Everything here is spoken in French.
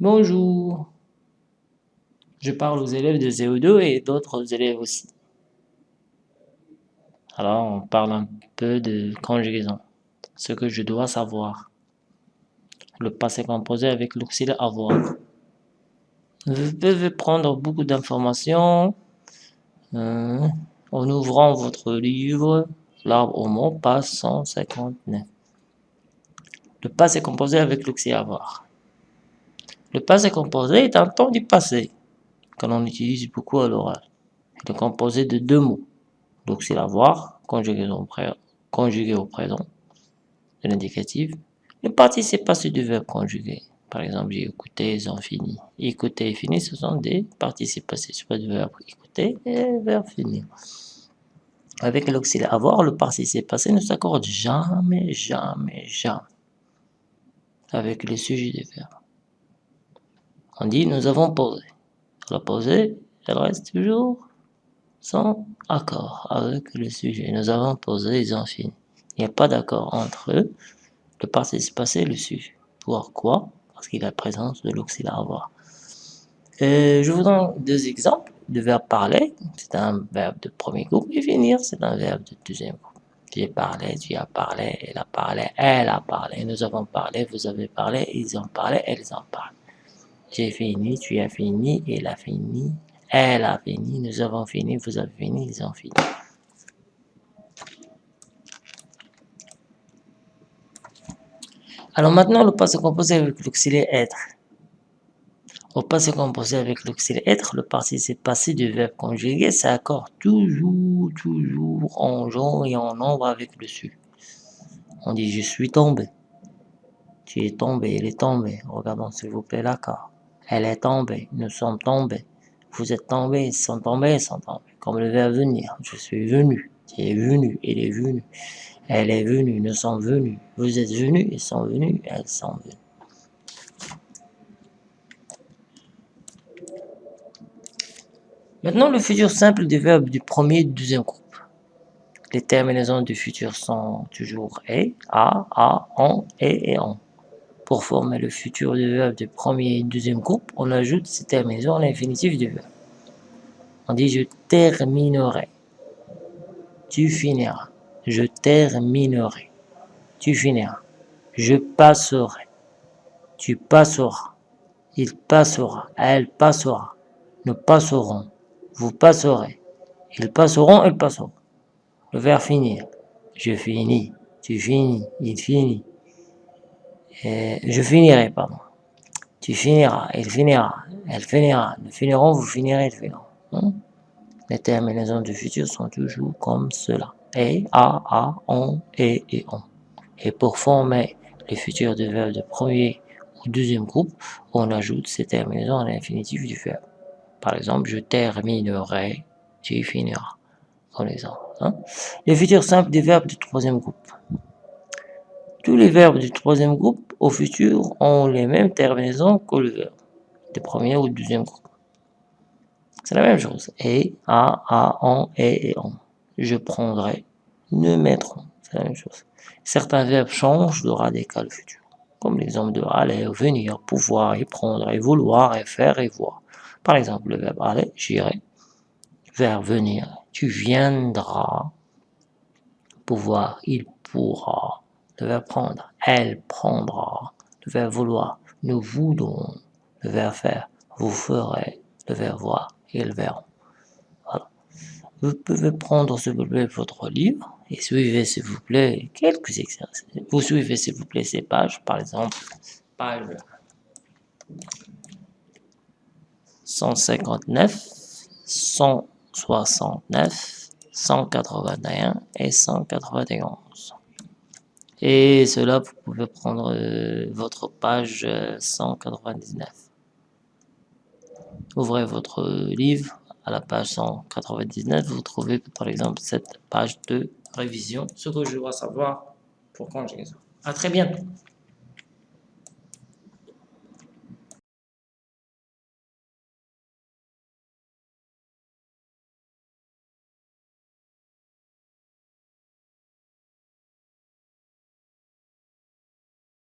Bonjour. Je parle aux élèves de CO2 et d'autres élèves aussi. Alors, on parle un peu de conjugaison, ce que je dois savoir. Le passé composé avec l'auxiliaire avoir. Vous pouvez prendre beaucoup d'informations euh, en ouvrant votre livre, l'arbre au mot, page 159. Le passé composé avec l'auxiliaire avoir. Le passé composé est un temps du passé, que l'on utilise beaucoup à l'oral. Il est composé de deux mots, l'auxiliaire avoir, conjugué au, conjugué au présent, de l'indicatif, le participe passé du verbe conjugué. Par exemple, j'ai écouté, ils ont fini. Écouter et fini, ce sont des participes passés, soit du verbe écouter et verbe finir. Avec l'auxiliaire avoir, le participe passé ne s'accorde jamais, jamais, jamais avec le sujet du verbe. On dit nous avons posé. La posée, elle reste toujours sans accord avec le sujet. Nous avons posé, ils ont fini. Il n'y a pas d'accord entre eux, le participe passé et le sujet. Pourquoi Parce qu'il y a la présence de l'auxiliaire avoir. je vous donne deux exemples de verbe parler. C'est un verbe de premier groupe et finir, c'est un verbe de deuxième groupe. J'ai parlé, tu as parlé, elle a parlé, elle a parlé, nous avons parlé, vous avez parlé, ils ont parlé, elles ont parlé. J'ai fini, tu as fini, il a fini, elle a fini, nous avons fini, vous avez fini, ils ont fini. Alors maintenant, le passé composé avec l'auxiliaire être. Au passé composé avec l'auxiliaire être, le participe passé du verbe conjugué s'accorde toujours, toujours en genre et en nombre avec le su. On dit je suis tombé. Tu es tombé, il est tombé. Regardons s'il vous plaît l'accord. Elle est tombée, nous sommes tombés. Vous êtes tombés, ils sont tombés, ils sont tombés. Comme le verbe venir, je suis venu, tu es venu, il est venu. Elle est venue, nous sommes venus. Vous êtes venus, ils sont venus, elles sont venues. Maintenant, le futur simple des verbes du premier et du deuxième groupe. Les terminaisons du futur sont toujours et, a, a, on, et et on. Pour former le futur du verbe du premier et deuxième groupe, on ajoute ces terminaisons à l'infinitif du verbe. On dit je terminerai. Tu finiras. Je terminerai. Tu finiras. Je passerai. Tu passeras. Il passera. Elle passera. Nous passerons. Vous passerez. Ils passeront. Elles passeront. Le verbe finir. Je finis. Tu finis. Il finit je finirai, pardon. Tu finiras, il finira, elle finira, nous finirons, vous finirez, ils finiront. Hein? Les terminaisons du futur sont toujours comme cela. Et, a, a, on, et et on. Et pour former les futurs de verbes de premier ou deuxième groupe, on ajoute ces terminaisons à l'infinitif du verbe. Par exemple, je terminerai, tu finiras. Comme exemple. Hein? Les futurs simples des verbes du troisième groupe. Tous les verbes du troisième groupe au futur ont les mêmes terminaisons que le verbe du premier ou du deuxième groupe. C'est la même chose. Et, a, a, on, et, et on. Je prendrai, ne mettront. C'est la même chose. Certains verbes changent de radical futur. Comme l'exemple de aller, venir, pouvoir, et prendre, et vouloir, et faire, et voir. Par exemple, le verbe aller, j'irai. Verbe venir, tu viendras. Pouvoir, il pourra le prendre, elle prendra, le vouloir, nous voulons, le faire, vous ferez, le voir, ils verront. Voilà. Vous pouvez prendre s'il vous plaît votre livre et suivez s'il vous plaît quelques exercices. Vous suivez s'il vous plaît ces pages, par exemple, page 159, 169, 181 et 191. Et cela, vous pouvez prendre euh, votre page 199. Euh, Ouvrez votre livre à la page 199, vous trouvez par exemple cette page de révision, ce que je dois savoir pour conjugaison. À très bientôt.